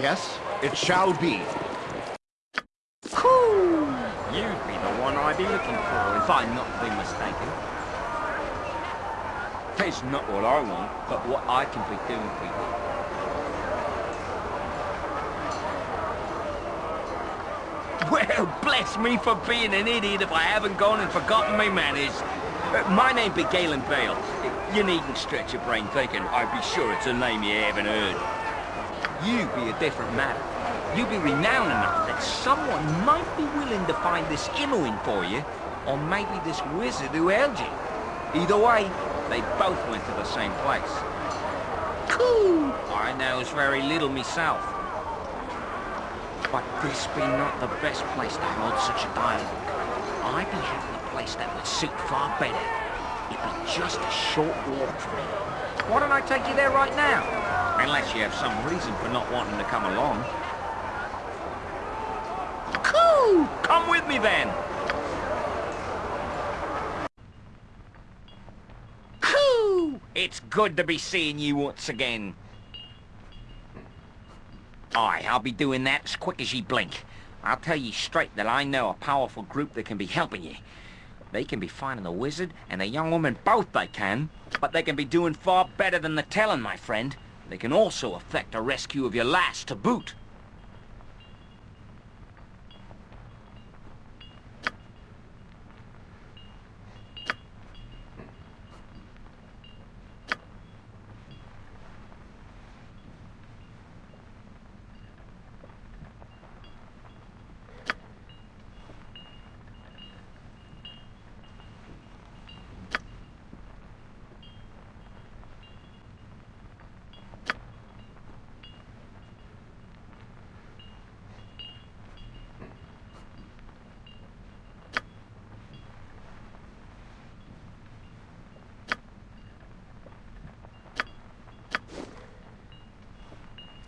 Yes, it shall be. Cool! You'd be the one I'd be looking for, if I'm not be mistaken. It's not what I want, but what I can be doing for you. Well, bless me for being an idiot if I haven't gone and forgotten my manners. Uh, my name be Gaelan Bayle. You needn't stretch your brain thinking I'd be sure it's a name you haven't heard. You be a different matter. You be renowned enough that someone might be willing to find this Imoen for you, or maybe this wizard who held you. Either way, they both went to the same place. Cool! I knows very little myself. But this be not the best place to hold such a dialogue. I'd be having a place that would suit far better. It'd be just a short walk from here. Why don't I take you there right now? Unless you have some reason for not wanting to come along. Cool! Come with me then! Cool! It's good to be seeing you once again. Aye, I'll be doing that as quick as ye blink. I'll tell ye straight that I know a powerful group that can be helping ye. They can be finding the wizard and the young woman both they can, but they can be doing far better than the telling, my friend. They can also effect a rescue of your lass to boot.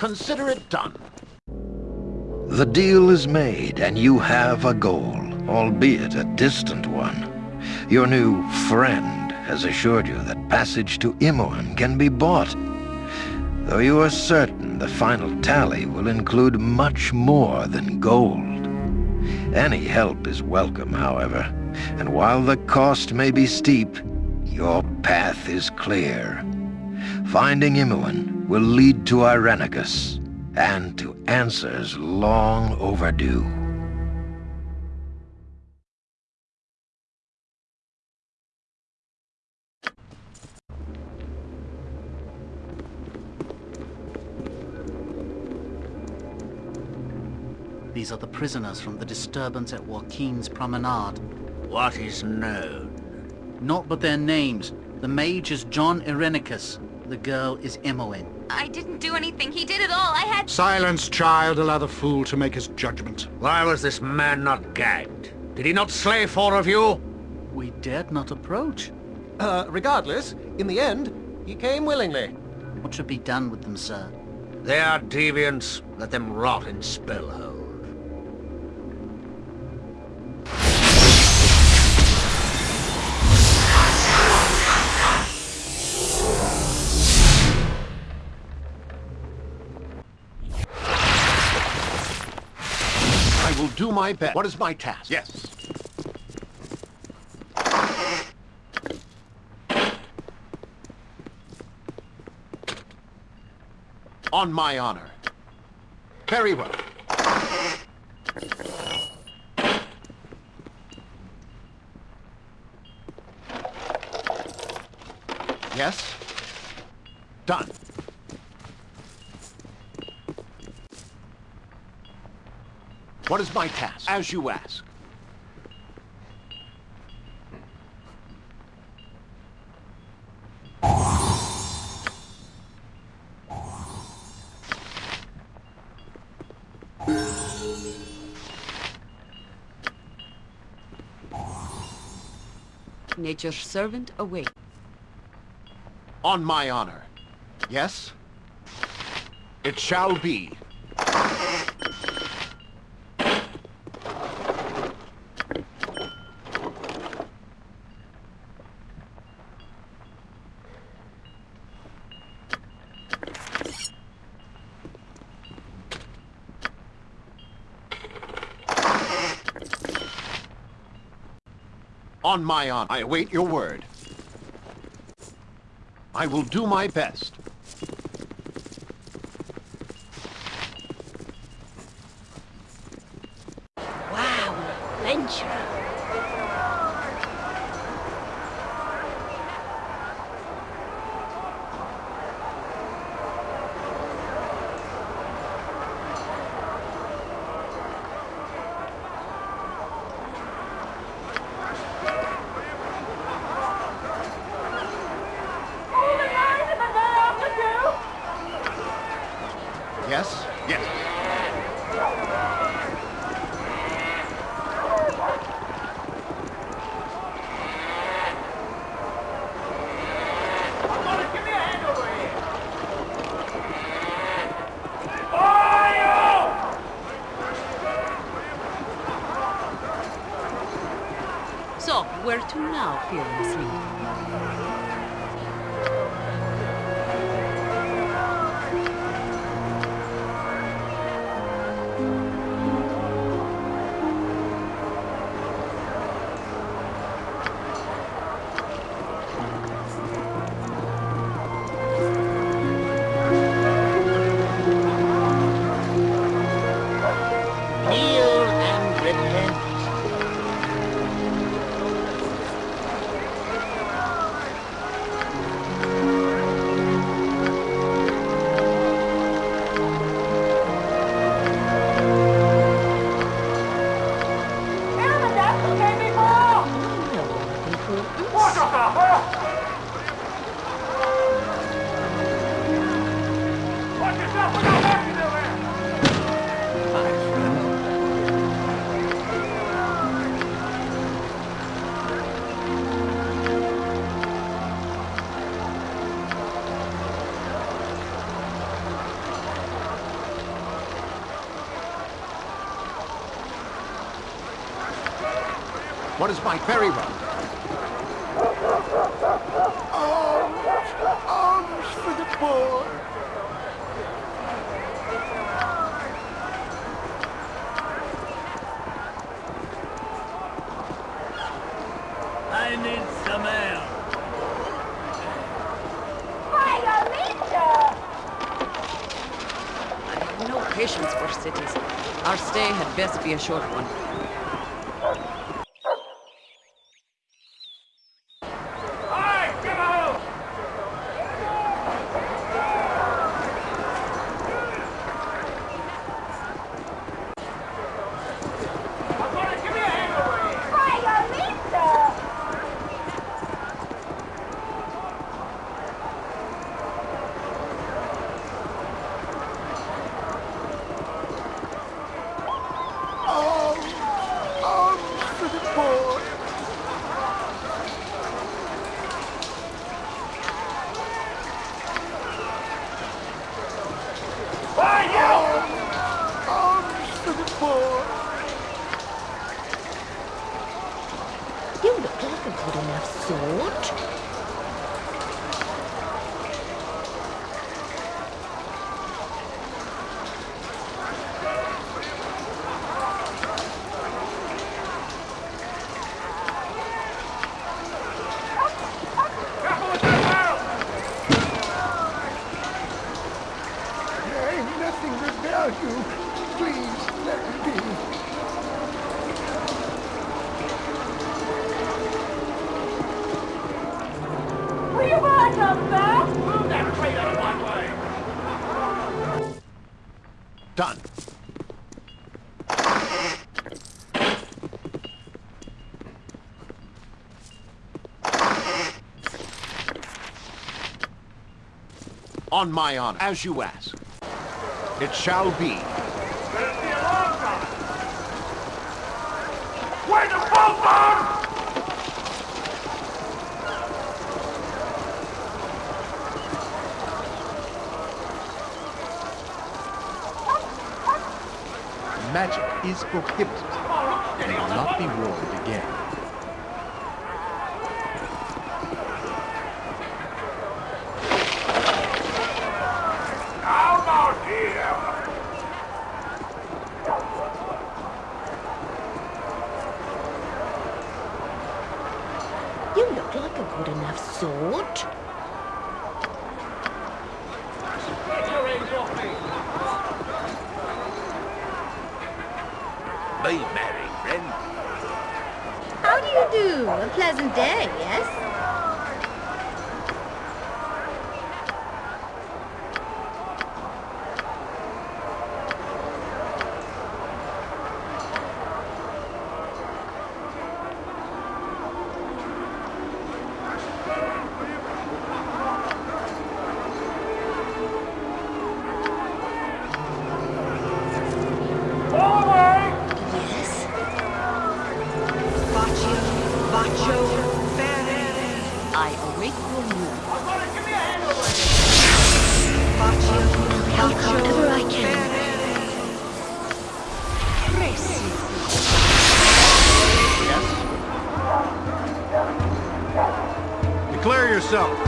Consider it done. The deal is made, and you have a goal, albeit a distant one. Your new friend has assured you that passage to Imoen can be bought, though you are certain the final tally will include much more than gold. Any help is welcome, however, and while the cost may be steep, your path is clear. Finding Imoen will lead to Irenicus, and to answers long overdue. These are the prisoners from the disturbance at Waukeen's Promenade. What is known? Not but their names. The mage is Jon Irenicus. The girl is Imoen. I didn't do anything. He did it all. I had... Silence, child. Allow the fool to make his judgment. Why was this man not gagged? Did he not slay four of you? We dared not approach. Uh, regardless, in the end, he came willingly. What should be done with them, sir? They are deviants. Let them rot in Spellhold. Will do my best. What is my task? Yes. On my honor. Very well. Yes? Done. What is my task? As you ask. Nature's servant away. On my honor. Yes? It shall be. On my honor, I await your word. I will do my best. What is my ferry run? Arms for the poor. I need some air. I have no patience for cities. Our stay had best be a short one. On my honor, as you ask. It shall be. Where's the boat? Magic is prohibited and will not be worn again. Declare yourself.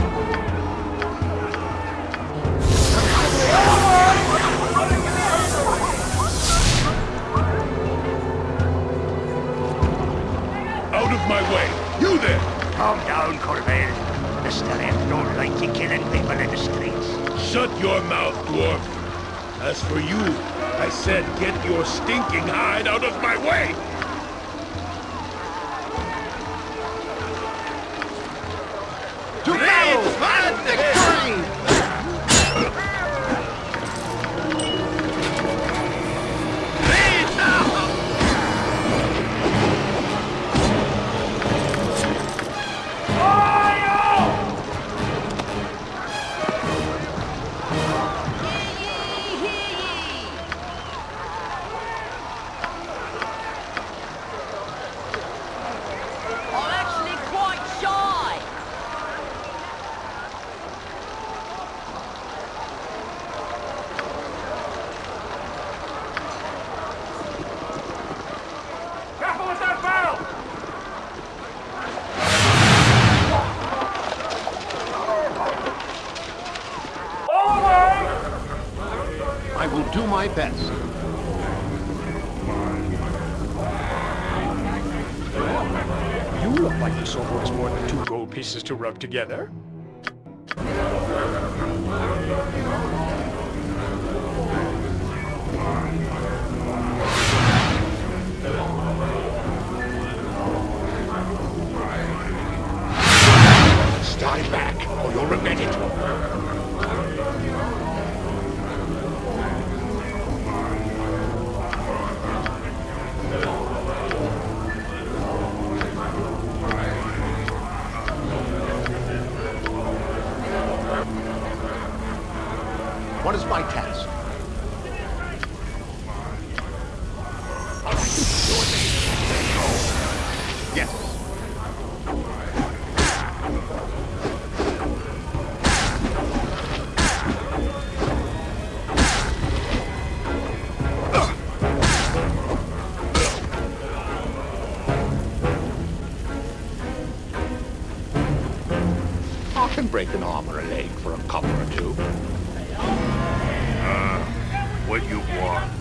Out of my way! You there! Calm down, Corvell. The Staref don't like you killing people in the streets. Shut your mouth, dwarf! As for you, I said get your stinking hide out of my way! My best. You look like sort who has more than two gold pieces to rub together. Can break an arm or a leg for a copper or two. Uh, what you want?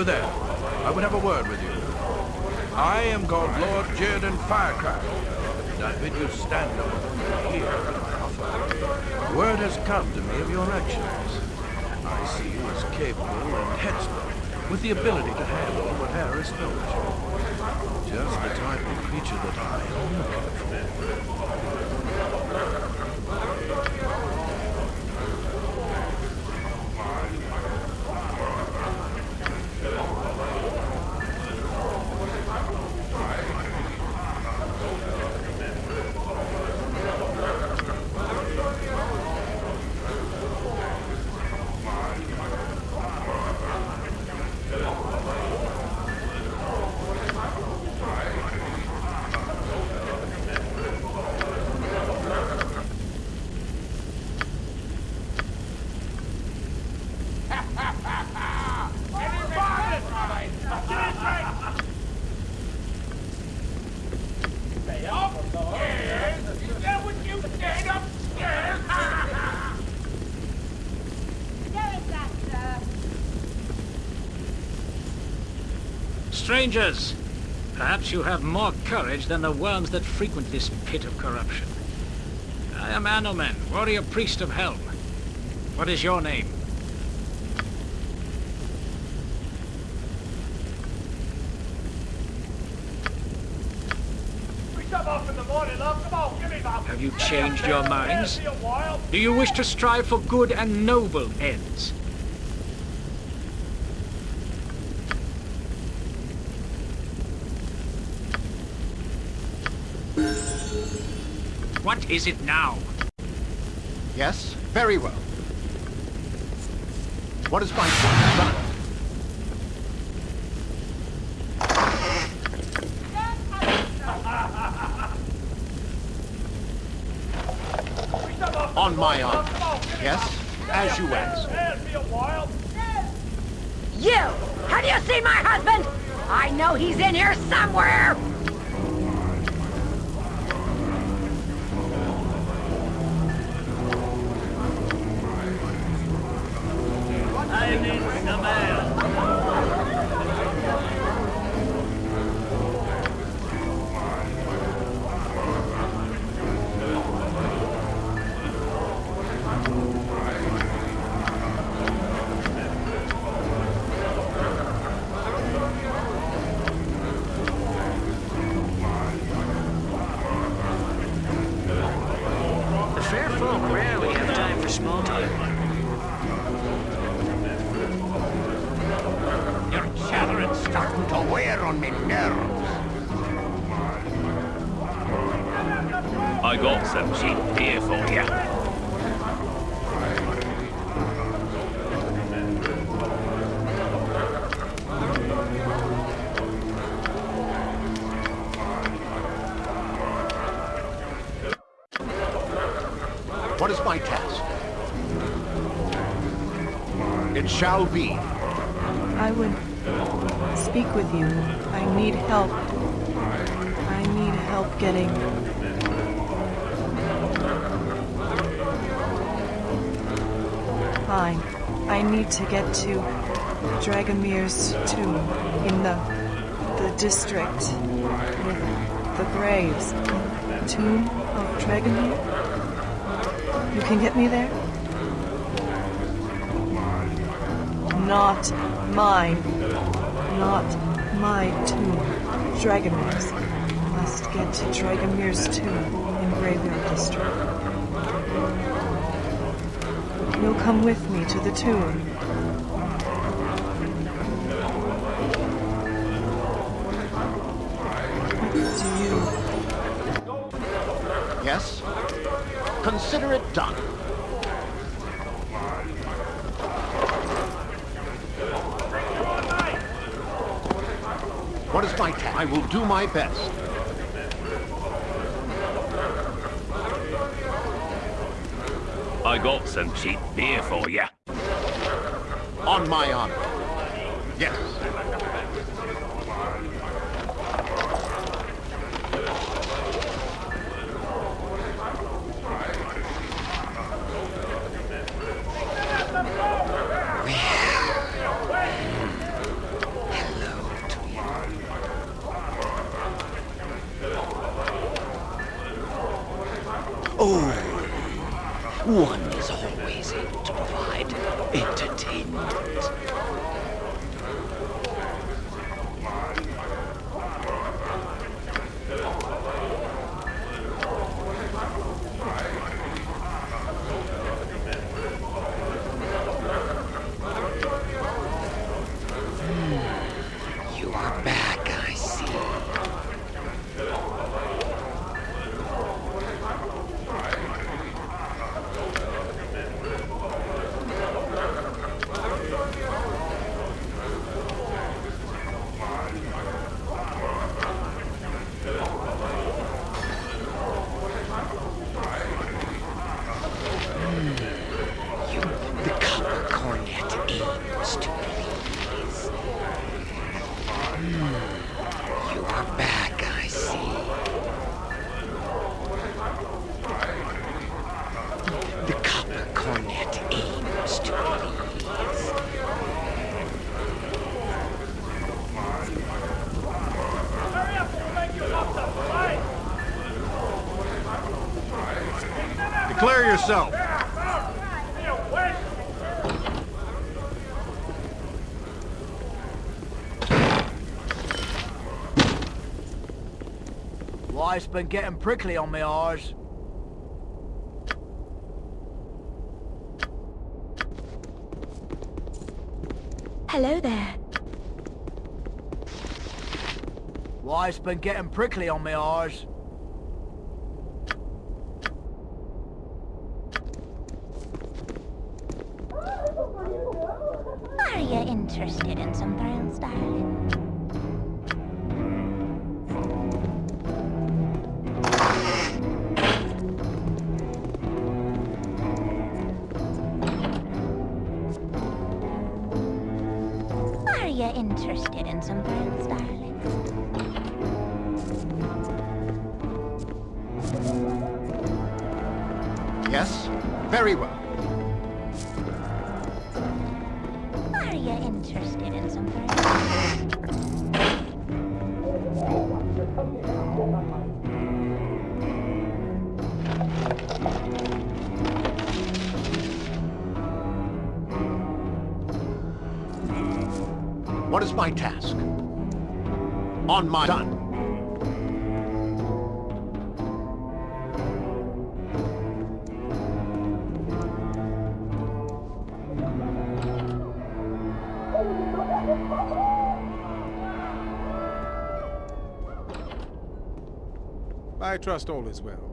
You there. I would have a word with you. I am called Lord Jerdan Firecraft, and I bid you stand up and hear my offer. Word has come to me of your actions. I see you as capable and headstrong, with the ability to handle what Harris knows you. Just the type of creature that I am looking for. Strangers, perhaps you have more courage than the worms that frequent this pit of corruption. I am Anomen, warrior priest of Helm. What is your name? Have you changed your minds? Do you wish to strive for good and noble ends? What is it now? Yes, very well. What is my son? On my arm. Yes, as you ask. You! Have you seen my husband? I know he's in here somewhere! To wear on me nerves. I got some cheap beer for you. What is my task? It shall be. Speak with you. I need help. I need help getting. Fine. I need to get to Dragomir's tomb in the the district with the graves. Tomb of Dragomir? You can get me there? Not mine. Not my tomb. Dragomir's. Must get to Dragomir's tomb in Graveyard District. You'll come with me to the tomb. Will do my best. I got some cheap beer for you. On my honor. Yes. Cornet aims to please. Declare yourself. Life's been getting prickly on me oars. Hello there. Life's been getting prickly on me oars. Are you interested in some thrills, darling? My task? On my... Done. I trust all is well.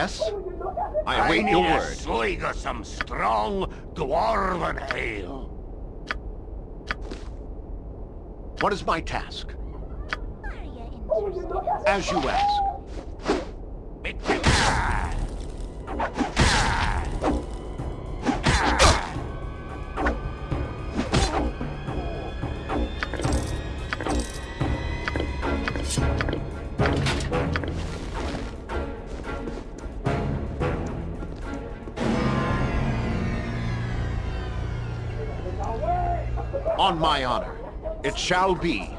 Yes? I I await need your a word. swig of some strong dwarven ale. What is my task? As you ask. My honor, it shall be.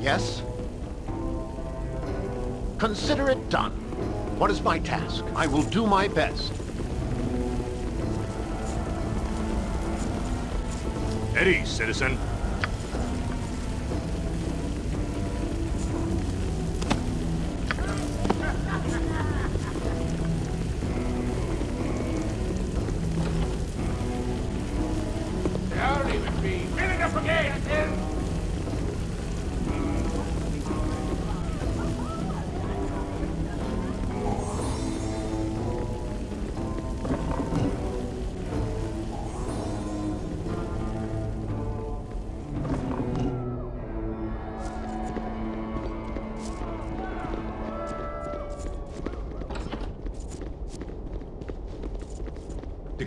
Yes? Consider it done. What is my task? I will do my best. Eddie, citizen.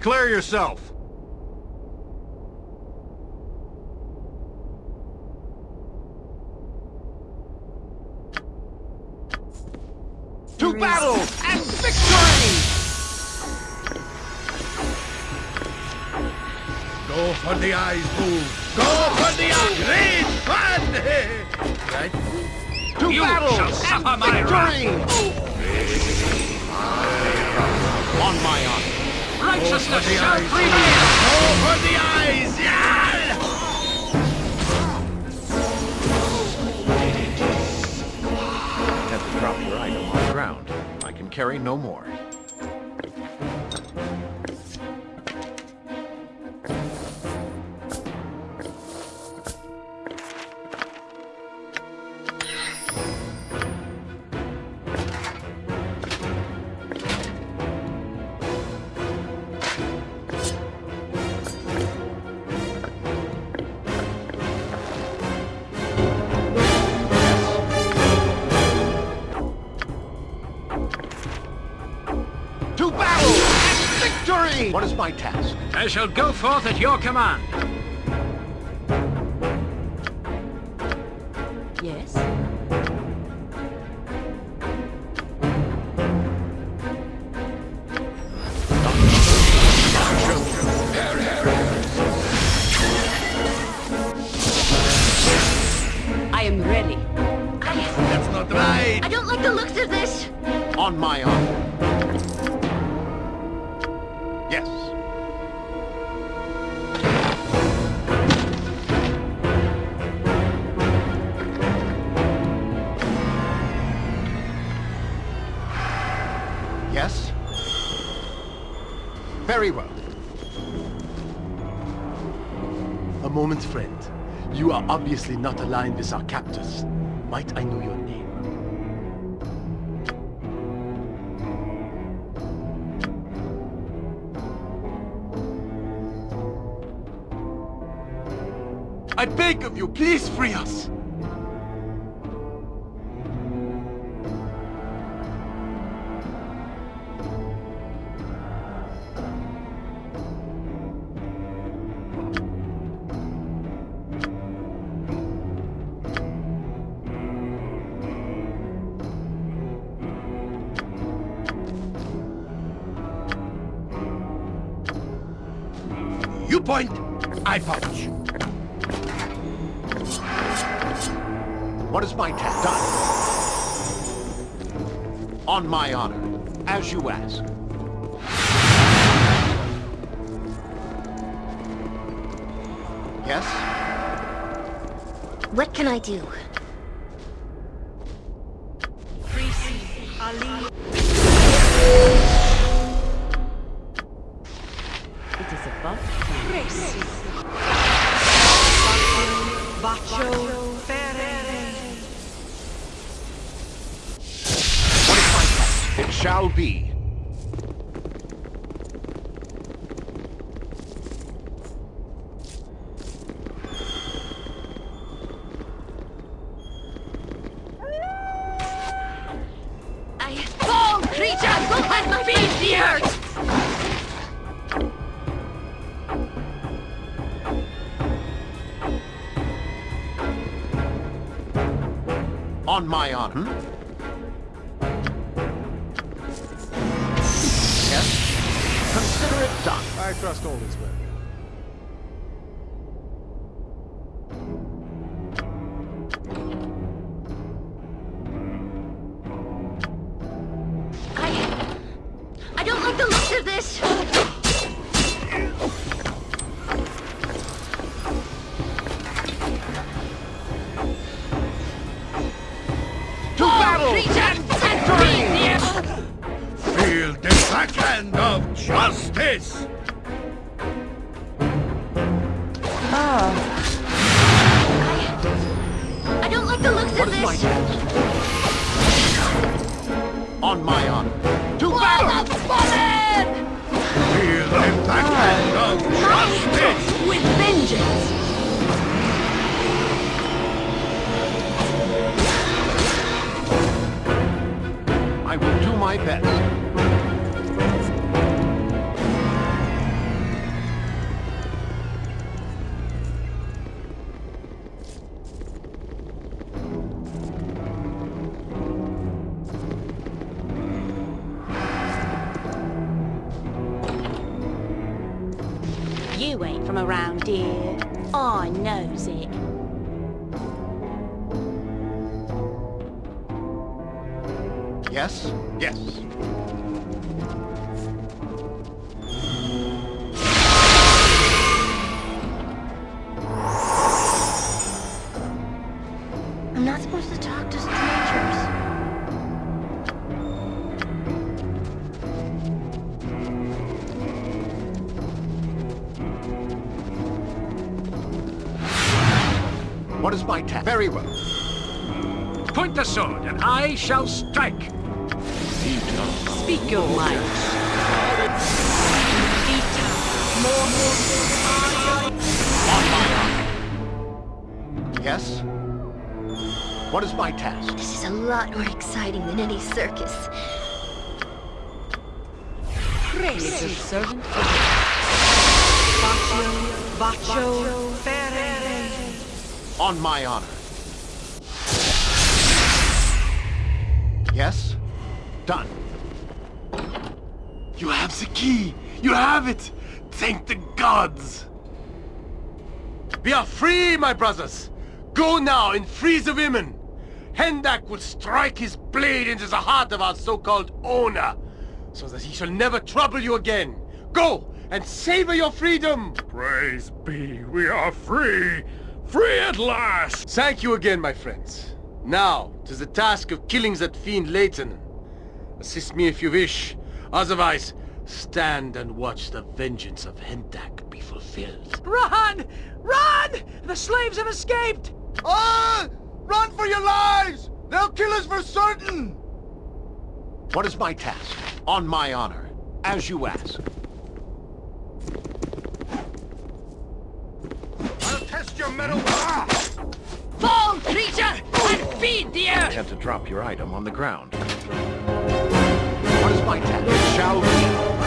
Declare yourself. my task. I shall go forth at your command. moment, friend. You are obviously not aligned with our captors. Might I know your name? I beg of you, please free us! It is above It shall be. on him. On my honor. To Whoa, battle! Feel the impact of justice! With vengeance! I will do my best. What is my task? Very well. Point the sword, and I shall strike. Speak your mind. Yes? What is my task? This is a lot more exciting than any circus. He is a servant of Baccio, Baccio, Ferre. On my honor. Yes? Done. You have the key! You have it! Thank the gods! We are free, my brothers! Go now and free the women! Hendak will strike his blade into the heart of our so-called owner, so that he shall never trouble you again. Go and savor your freedom! Praise be, we are free! Free at last! Thank you again, my friends. Now, to the task of killing that fiend Lehtinan. Assist me if you wish. Otherwise, stand and watch the vengeance of Hendak be fulfilled. Run! Run! The slaves have escaped! Ah! Run for your lives! They'll kill us for certain! What is my task? On my honor. As you ask. I'll test your mettle! Fall, creature, and feed the earth! Attempt to drop your item on the ground. What is my task? Shall be.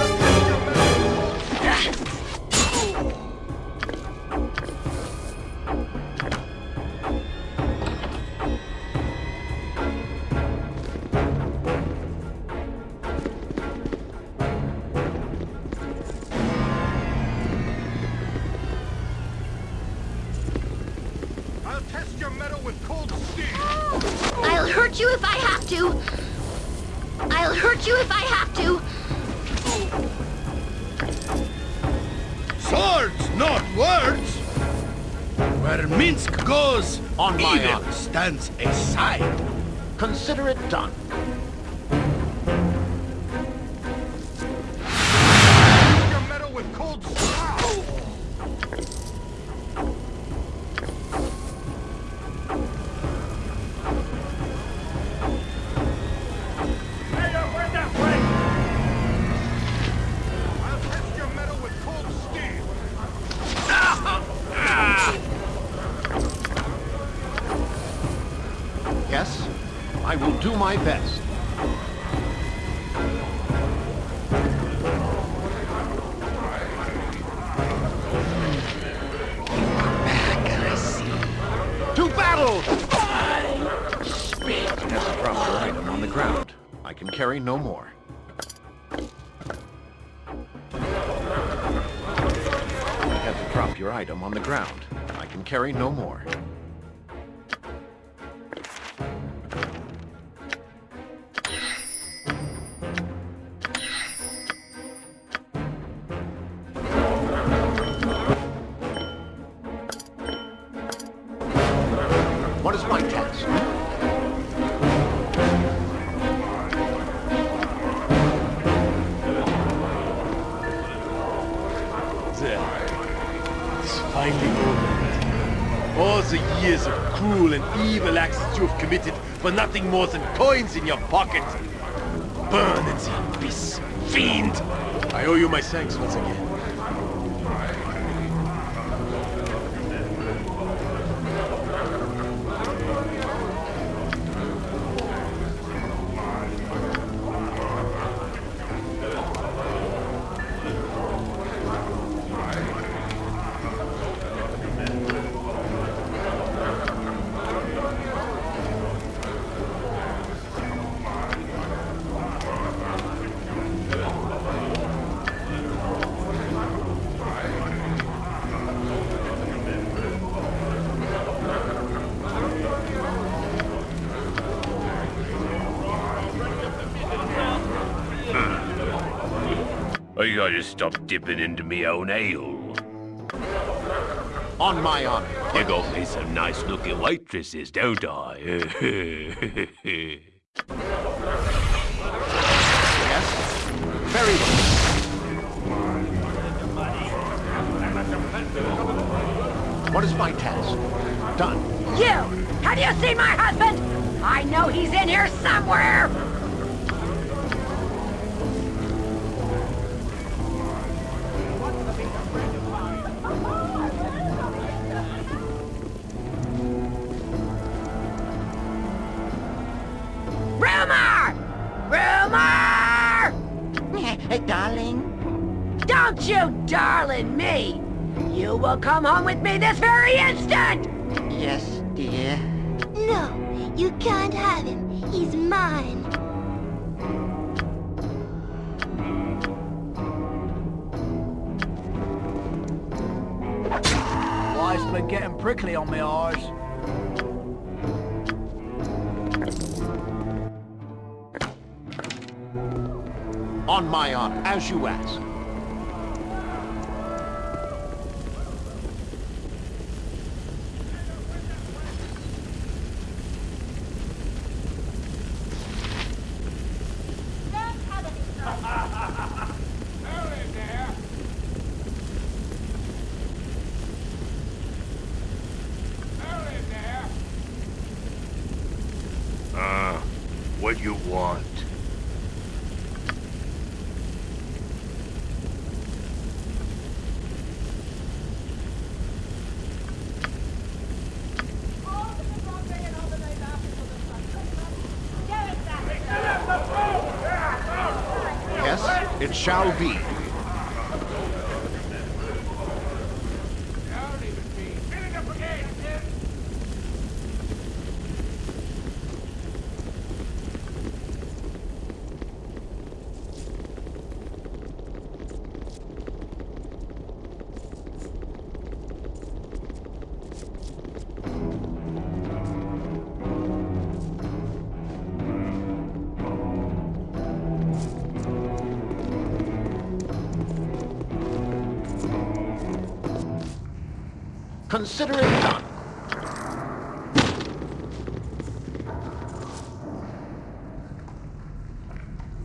Stands aside. Consider it done. I will do my best. To battle! To drop your item on the ground. I can carry no more. Have to drop your item on the ground. I can carry no more. Finally. All the years of cruel and evil acts you have committed for nothing more than coins in your pocket. Burn in the abyss, fiend! I owe you my thanks once again. Stop dipping into me own ale. On my honor. You got me some nice-looking waitresses, don't I? Yes? Very well. What is my task? Done. You! Have you seen my husband? I know he's in here somewhere! Come home with me this shall be. Consider it.